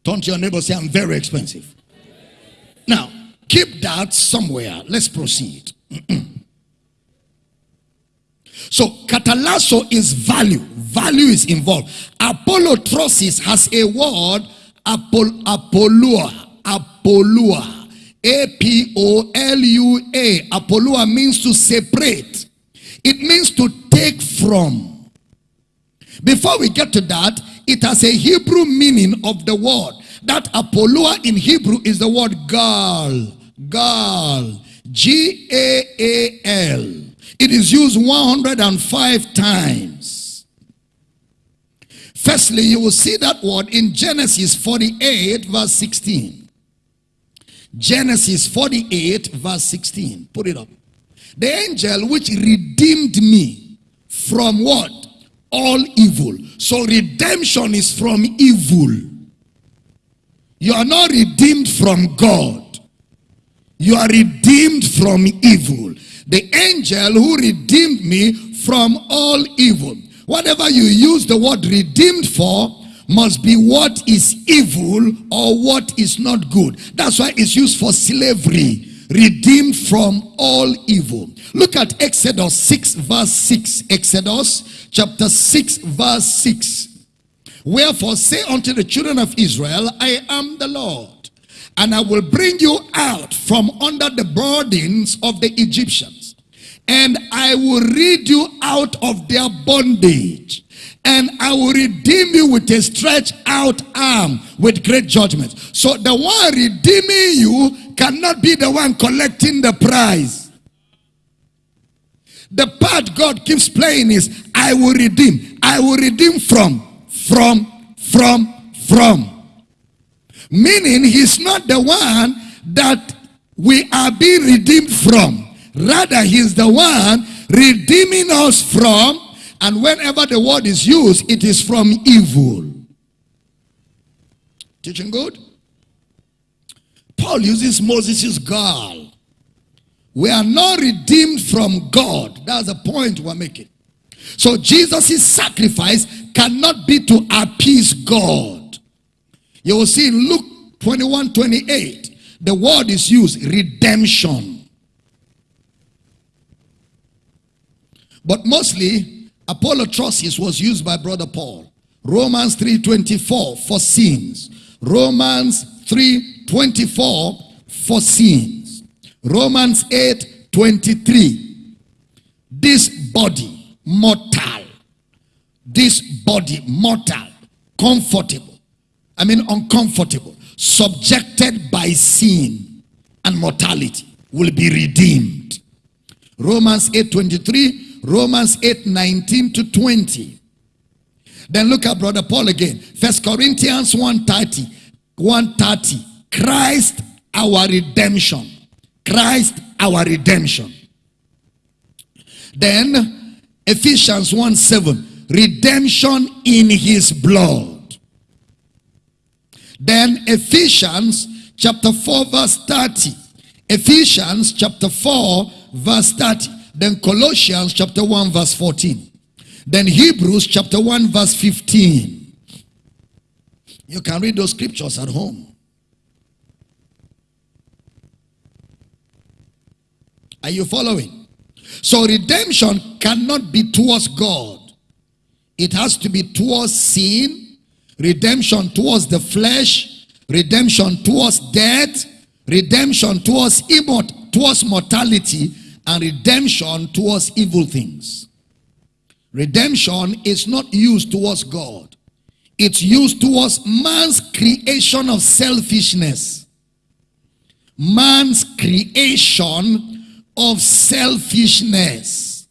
Turn to your neighbor say, I'm very expensive. Now, keep that somewhere. Let's proceed. so, katallasso is value. Value is involved. Apolutrosis has a word, apol, apolua. Apolua. A-P-O-L-U-A. Apolua means to separate. It means to take from. Before we get to that, it has a Hebrew meaning of the word. That Apolua in Hebrew is the word gaal. Gaal. G-A-A-L. It is used 105 times. Firstly, you will see that word in Genesis 48 verse 16. Genesis 48 verse 16. Put it up. The angel which redeemed me from what? All evil. So redemption is from evil. You are not redeemed from God. You are redeemed from evil. The angel who redeemed me from all evil. Whatever you use the word redeemed for must be what is evil or what is not good. That's why it's used for slavery redeemed from all evil. Look at Exodus 6 verse 6. Exodus chapter 6 verse 6. Wherefore say unto the children of Israel, I am the Lord, and I will bring you out from under the burdens of the Egyptians, and I will rid you out of their bondage and I will redeem you with a stretched out arm with great judgment. So the one redeeming you cannot be the one collecting the prize. The part God keeps playing is, I will redeem. I will redeem from, from, from, from. Meaning he's not the one that we are being redeemed from. Rather, he's the one redeeming us from. And whenever the word is used, it is from evil. Teaching good? Paul uses Moses' gaal. We are not redeemed from God. That's the point we're making. So Jesus' sacrifice cannot be to appease God. You will see in Luke 21, 28, the word is used, redemption. But mostly, Apollo was used by Brother Paul. Romans 3.24 for sins. Romans 3 24 foreseens. Romans 8 23. This body, mortal. This body, mortal, comfortable. I mean, uncomfortable, subjected by sin and mortality, will be redeemed. Romans 8 23, Romans 8 19 to 20. Then look at Brother Paul again. First Corinthians 1 30. 130 Christ our redemption. Christ our redemption. Then Ephesians 1 7. Redemption in his blood. Then Ephesians chapter 4 verse 30. Ephesians chapter 4 verse 30. Then Colossians chapter 1 verse 14. Then Hebrews chapter 1 verse 15. You can read those scriptures at home. Are you following? So redemption cannot be towards God. It has to be towards sin, redemption towards the flesh, redemption towards death, redemption towards immort towards mortality, and redemption towards evil things. Redemption is not used towards God. It's used towards man's creation of selfishness. Man's creation of selfishness.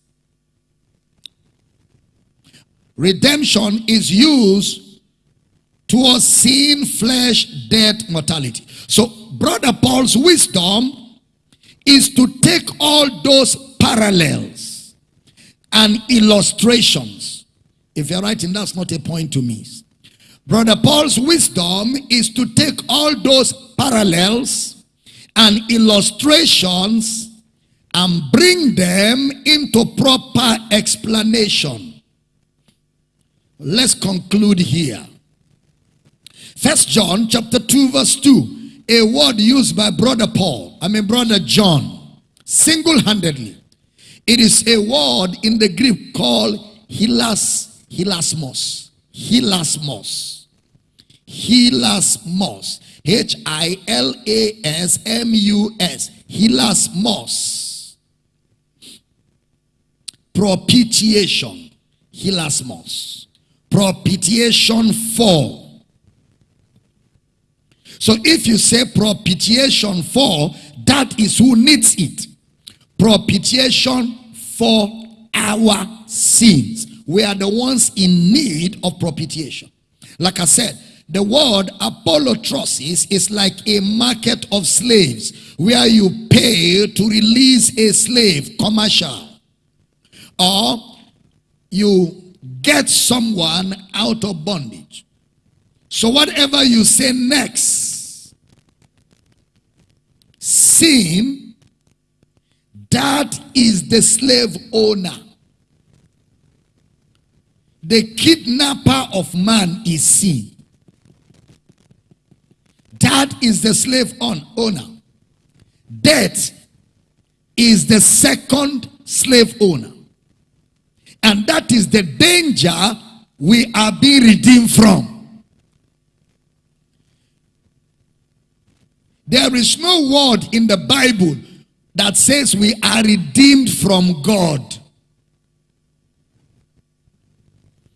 Redemption is used towards sin, flesh, death, mortality. So, Brother Paul's wisdom is to take all those parallels and illustrations. If you're writing, that's not a point to miss. Brother Paul's wisdom is to take all those parallels and illustrations and bring them into proper explanation. Let's conclude here. First John chapter 2 verse 2. A word used by brother Paul, I mean brother John, single-handedly. It is a word in the Greek called hilas, hilasmos. Hilasmos. Hilasmos. H-I-L-A-S-M-U-S. Hilasmos. Propitiation. Hilasmos. Propitiation for. So if you say propitiation for, that is who needs it. Propitiation for our sins. We are the ones in need of propitiation. Like I said, the word apolutrosis is like a market of slaves where you pay to release a slave, commercial. Or you get someone out of bondage. So whatever you say next, sin, that is the slave owner. The kidnapper of man is sin. That is the slave owner. Death is the second slave owner. And that is the danger we are being redeemed from. There is no word in the Bible that says we are redeemed from God.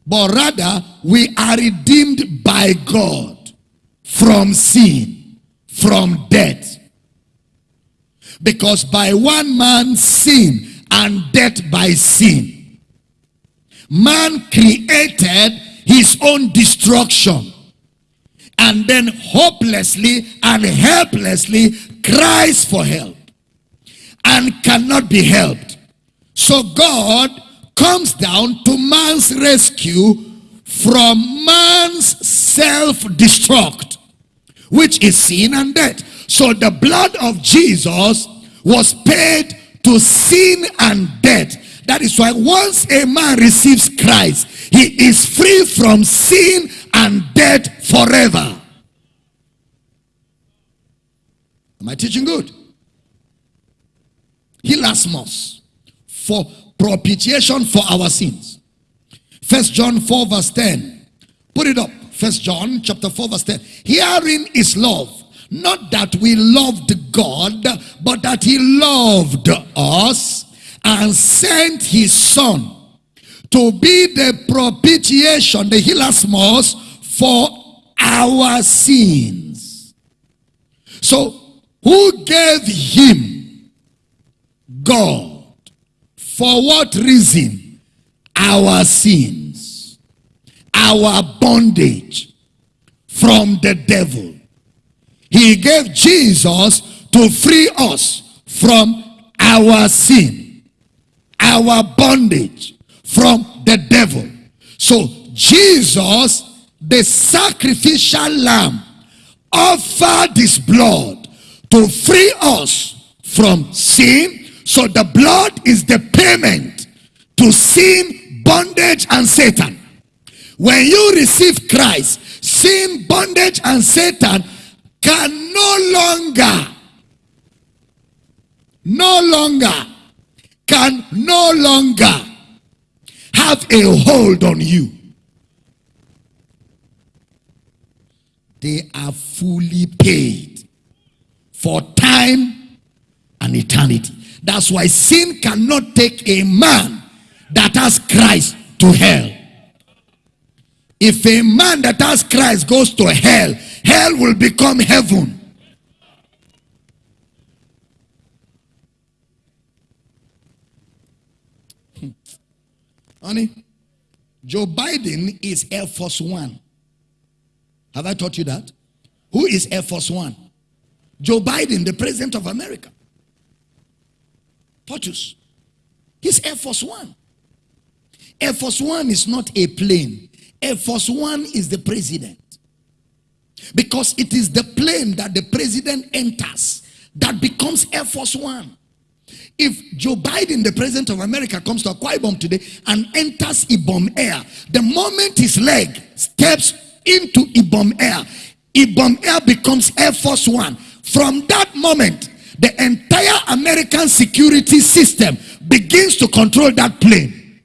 But rather, we are redeemed by God from sin, from death. Because by one man sin and death by sin, man created his own destruction and then hopelessly and helplessly cries for help and cannot be helped. So God comes down to man's rescue from man's self-destruct, which is sin and death. So the blood of Jesus was paid to sin and death. That is why once a man receives Christ, he is free from sin and death forever. Am I teaching good? He Hilasmos for propitiation for our sins. First John 4 verse 10. Put it up. First John chapter 4 verse 10. Herein is love. Not that we loved God, but that he loved us and sent his son to be the propitiation, the hilasmos for our sins. So, who gave him God? For what reason? Our sins, our bondage from the devil. He gave Jesus to free us from our sin, our bondage from the devil. So Jesus, the sacrificial lamb, offered his blood to free us from sin. So the blood is the payment to sin, bondage, and Satan. When you receive Christ, sin, bondage, and Satan can no longer, no longer, can no longer have a hold on you. They are fully paid for time and eternity. That's why sin cannot take a man that has Christ to hell. If a man that has Christ goes to hell, hell will become heaven. Honey, Joe Biden is Air Force One. Have I taught you that? Who is Air Force One? Joe Biden, the president of America. POTUS. He's Air Force One. Air Force One is not a plane. Air Force One is the president. Because it is the plane that the president enters that becomes Air Force One. If Joe Biden, the president of America, comes to Akwa Ibom today and enters Ibom Air, the moment his leg steps into Ibom Air, Ibom Air becomes Air Force One. From that moment, the entire American security system begins to control that plane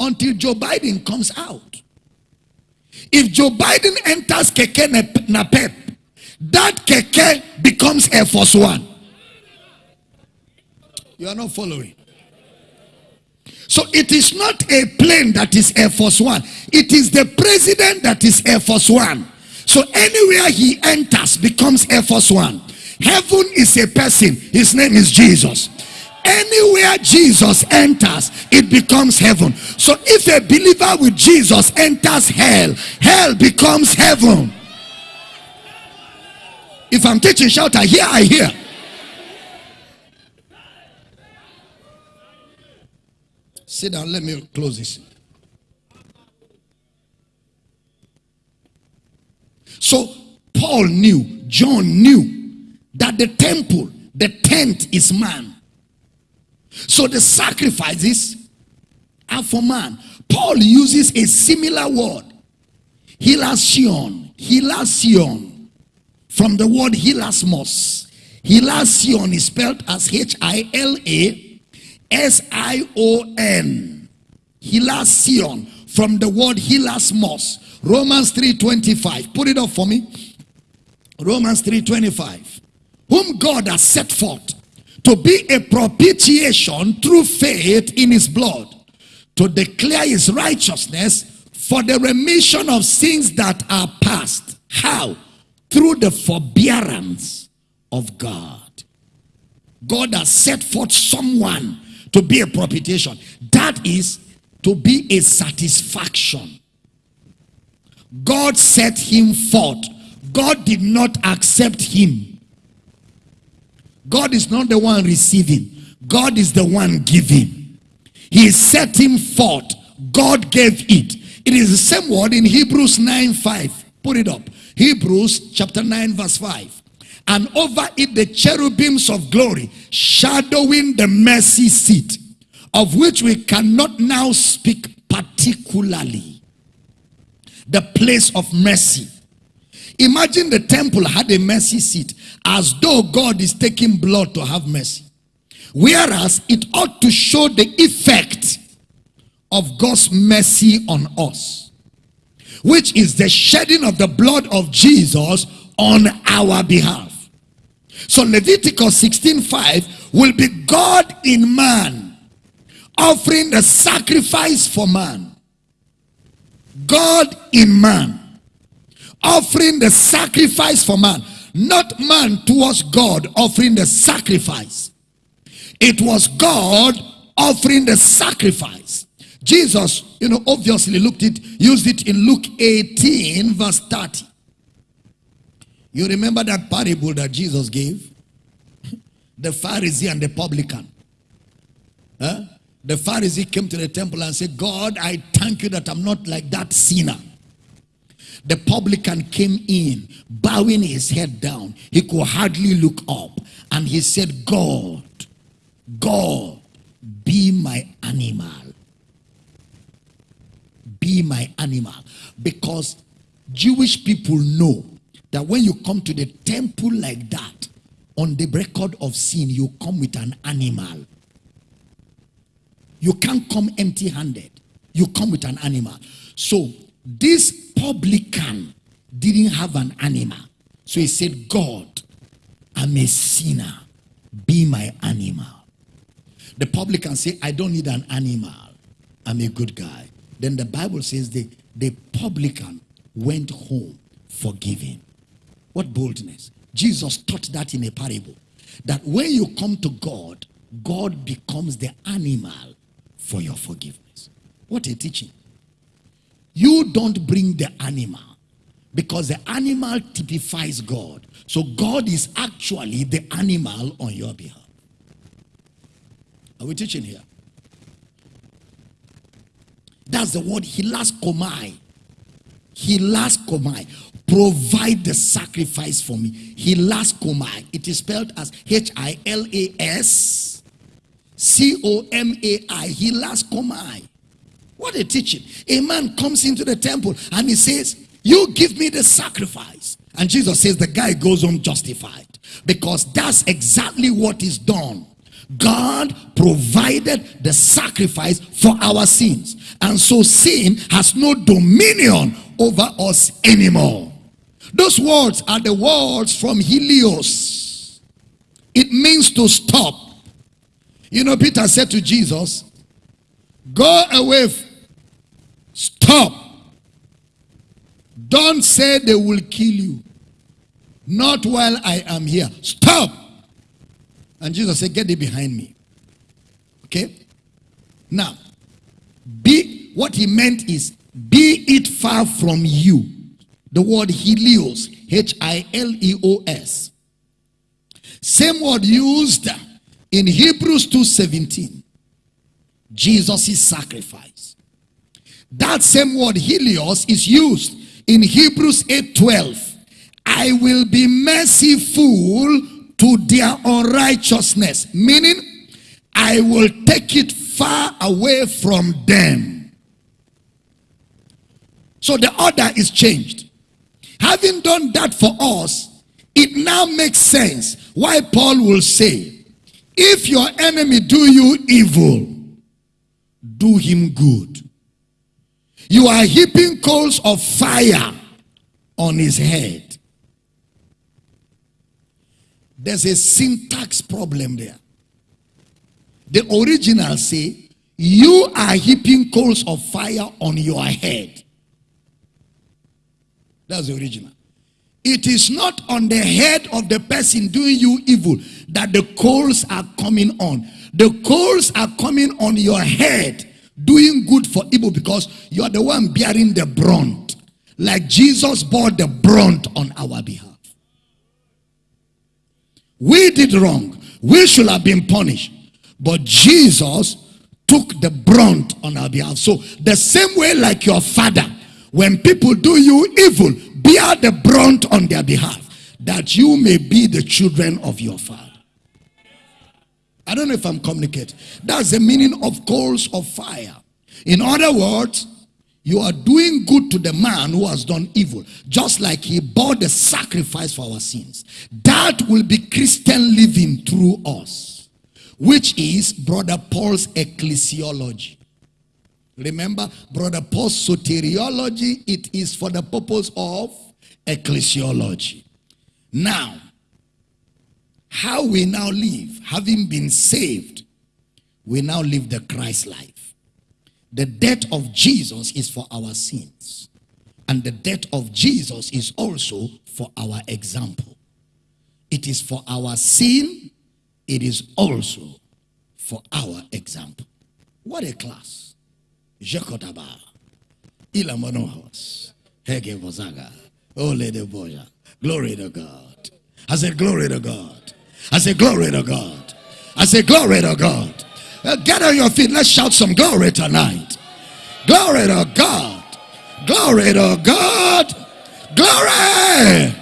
until Joe Biden comes out. If Joe Biden enters Keke Napep, that Keke becomes Air Force One. You are not following. So it is not a plane that is Air Force One. It is the president that is Air Force One. So anywhere he enters becomes Air Force One. Heaven is a person. His name is Jesus. Anywhere Jesus enters, it becomes heaven. So if a believer with Jesus enters hell, hell becomes heaven. If I'm teaching, shout, I hear, I hear. Sit down, let me close this. So Paul knew, John knew that the temple, the tent is man. So the sacrifices are for man. Paul uses a similar word. Hilasion. Hilasion. From the word hilasmos. Hilasion is spelled as H-I-L-A-S-I-O-N. Hilasion. From the word hilasmos. Romans 3.25. Put it up for me. Romans 3.25. Whom God has set forth to be a propitiation through faith in his blood to declare his righteousness for the remission of sins that are past. How? Through the forbearance of God. God has set forth someone to be a propitiation. That is to be a satisfaction. God set him forth. God did not accept him. God is not the one receiving. God is the one giving. He set him forth. God gave it. It is the same word in Hebrews 9 5. Put it up. Hebrews chapter 9 verse 5. And over it the cherubims of glory, shadowing the mercy seat, of which we cannot now speak particularly. The place of mercy. Imagine the temple had a mercy seat as though God is taking blood to have mercy. Whereas it ought to show the effect of God's mercy on us, which is the shedding of the blood of Jesus on our behalf. So Leviticus 16:5 will be God in man offering the sacrifice for man. God in man offering the sacrifice for man, not man towards God offering the sacrifice. It was God offering the sacrifice. Jesus, you know, obviously looked it, used it in Luke 18, verse 30. You remember that parable that Jesus gave? The Pharisee and the publican. Huh? The Pharisee came to the temple and said, God, I thank you that I'm not like that sinner. The publican came in, bowing his head down. He could hardly look up. And he said, God, God, be my animal. Be my animal. Because Jewish people know that when you come to the temple like that, on the record of sin, you come with an animal. You can't come empty handed. You come with an animal. So this publican didn't have an animal. So he said, God, I'm a sinner. Be my animal. The publican said, I don't need an animal. I'm a good guy. Then the Bible says the, the publican went home forgiven. What boldness. Jesus taught that in a parable. That when you come to God, God becomes the animal for your forgiveness. What a teaching. You don't bring the animal because the animal typifies God. So God is actually the animal on your behalf. Are we teaching here? That's the word hilaskomai. Hilaskomai. Provide the sacrifice for me. Hilaskomai. It is spelled as H-I-L-A-S C-O-M-A-I. Hilaskomai. What a teaching. A man comes into the temple and he says, You give me the sacrifice. And Jesus says the guy goes home justified because that's exactly what is done. God provided the sacrifice for our sins. And so sin has no dominion over us anymore. Those words are the words from Hileos. It means to stop. You know, Peter said to Jesus, Go away Stop. Don't say they will kill you. Not while I am here. Stop. And Jesus said, Get thee behind me. Okay? Now, be what he meant is be it far from you. The word Hileos, H-I-L-E-O-S. Same word used in Hebrews 2:17. Jesus' sacrifice. That same word Hileos is used in Hebrews 8:12. I will be merciful to their unrighteousness, meaning I will take it far away from them. So the order is changed. Having done that for us, it now makes sense why Paul will say, if your enemy do you evil, do him good. You are heaping coals of fire on his head. There's a syntax problem there. The original say, you are heaping coals of fire on your head. That's the original. It is not on the head of the person doing you evil that the coals are coming on. The coals are coming on your head doing good for evil because you are the one bearing the brunt. Like Jesus bore the brunt on our behalf. We did wrong. We should have been punished. But Jesus took the brunt on our behalf. So the same way like your father, when people do you evil, bear the brunt on their behalf that you may be the children of your father. I don't know if I'm communicating. That's the meaning of coals of fire. In other words, you are doing good to the man who has done evil, just like he bore the sacrifice for our sins. That will be Christian living through us, which is Brother Paul's ecclesiology. Remember, Brother Paul's soteriology, it is for the purpose of ecclesiology. Now, how we now live, having been saved, we now live the Christ life. The death of Jesus is for our sins. And the death of Jesus is also for our example. It is for our sin. It is also for our example. What a class. Jekotaba. Ilamonohos. Hege Bozaga. Ole de Boja. Glory to God. I said, Glory to God. I said, Glory to God. I said, Glory to God. Uh, get on your feet. Let's shout some glory tonight. Glory to God. Glory to God. Glory.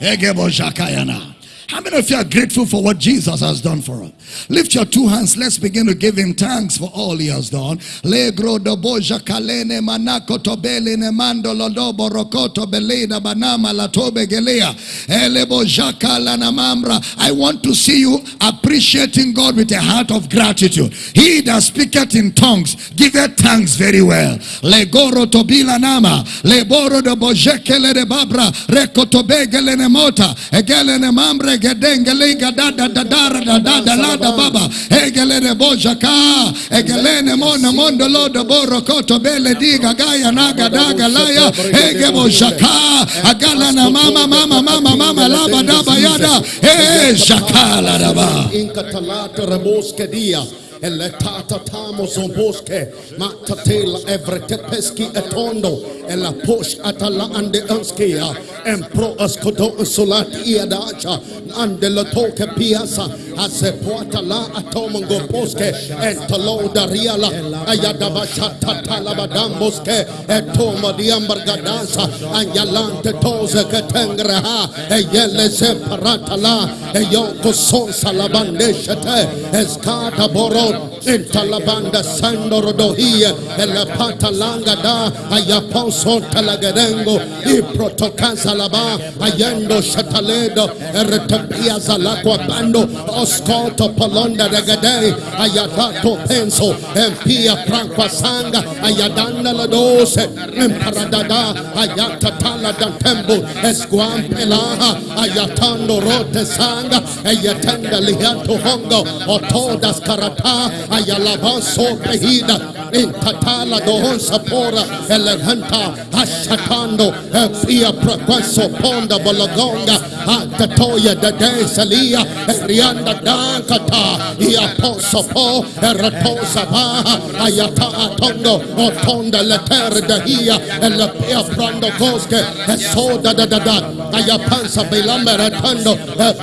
How many of you are grateful for what Jesus has done for us? Lift your two hands. Let's begin to give him thanks for all he has done. Legro do boja kalene manako tobele ne mando lodobo rokoto beleda banama latobe gelea. Elebo jakala namambra. I want to see you appreciating God with a heart of gratitude. He that speaketh in tongues giveth thanks very well. Legoro tobila nama. Leboro do bojekele de babra. Rekotobegele ne mota. Egele ne mambre gedengele da da da da da da da la da baba. Egele ne bojaka. Egele ne mona mondo lo do borokoto bele diga gaya naga daga laya. Ege bojaka. Agala na mama mama mama mama laba daba yada. Eh shakala daba. Inkatalata raboske dia eletata tamo zomboske matatela evretepeski etondo ela posh atala ande anskia en pro askodo solat iadacha ande la toke piasa ase poata la atomongo poske en talo dariala ayada bachata talabadamboske etoma diambargadansa anyalante toze ketengra ha eyele separata la eyoko sonsa labandeshete eskata boro en talabanda sandoro dohia ela patalanga da ayaposo talagarengo i protokansa laba ayendo shataledo eretapia zalako bando oskoto palonda regade ayatato penso empia prankwa sanga ayadanda la dose emparadada ayatatala dantembo esquam pelaha ayatando rote sanga ayatenda lihato hongo otodas karata ayalabaso pehida intatala dohon sapora eleganta ashatando efia prakwaso ponda bologonga atatoya dade salia erianda dankata ia poso po eratosa baha ayata atondo otonda leter dahia elepia prando koske esoda da da da ayapansa belamera tando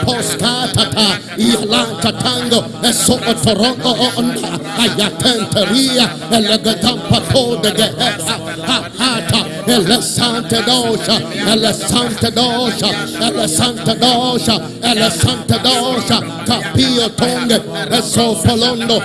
poskatata ialanta tango eso torongo onda ayatenteria elegadampa kode geheha hata ele sante dosha ele sante dosha ele sante dosha ele sante dosha capio tonge eso folondo